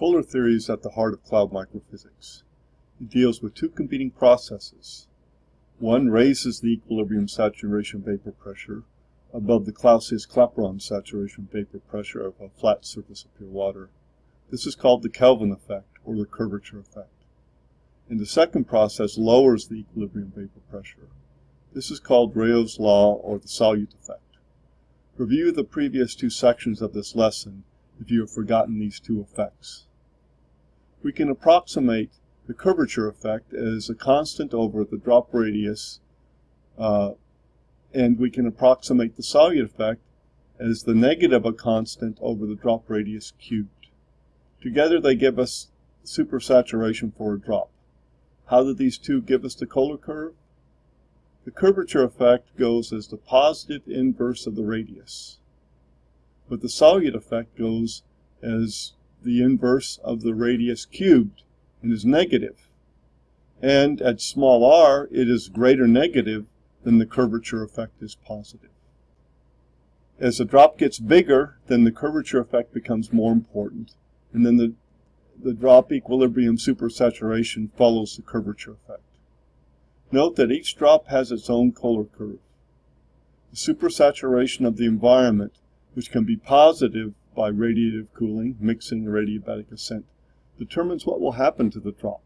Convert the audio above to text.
Kohler theory is at the heart of cloud microphysics. It deals with two competing processes. One raises the equilibrium saturation vapor pressure above the Clausius-Clapeyron saturation vapor pressure of a flat surface of pure water. This is called the Kelvin effect or the curvature effect. And the second process lowers the equilibrium vapor pressure. This is called Raoult's law or the solute effect. Review the previous two sections of this lesson if you have forgotten these two effects. We can approximate the curvature effect as a constant over the drop radius, uh, and we can approximate the solute effect as the negative of a constant over the drop radius cubed. Together they give us supersaturation for a drop. How do these two give us the Kohler curve? The curvature effect goes as the positive inverse of the radius, but the solute effect goes as the inverse of the radius cubed and is negative. And at small r, it is greater negative than the curvature effect is positive. As the drop gets bigger, then the curvature effect becomes more important, and then the, the drop equilibrium supersaturation follows the curvature effect. Note that each drop has its own Kohler curve. The supersaturation of the environment, which can be positive by radiative cooling, mixing, or adiabatic ascent, determines what will happen to the drop.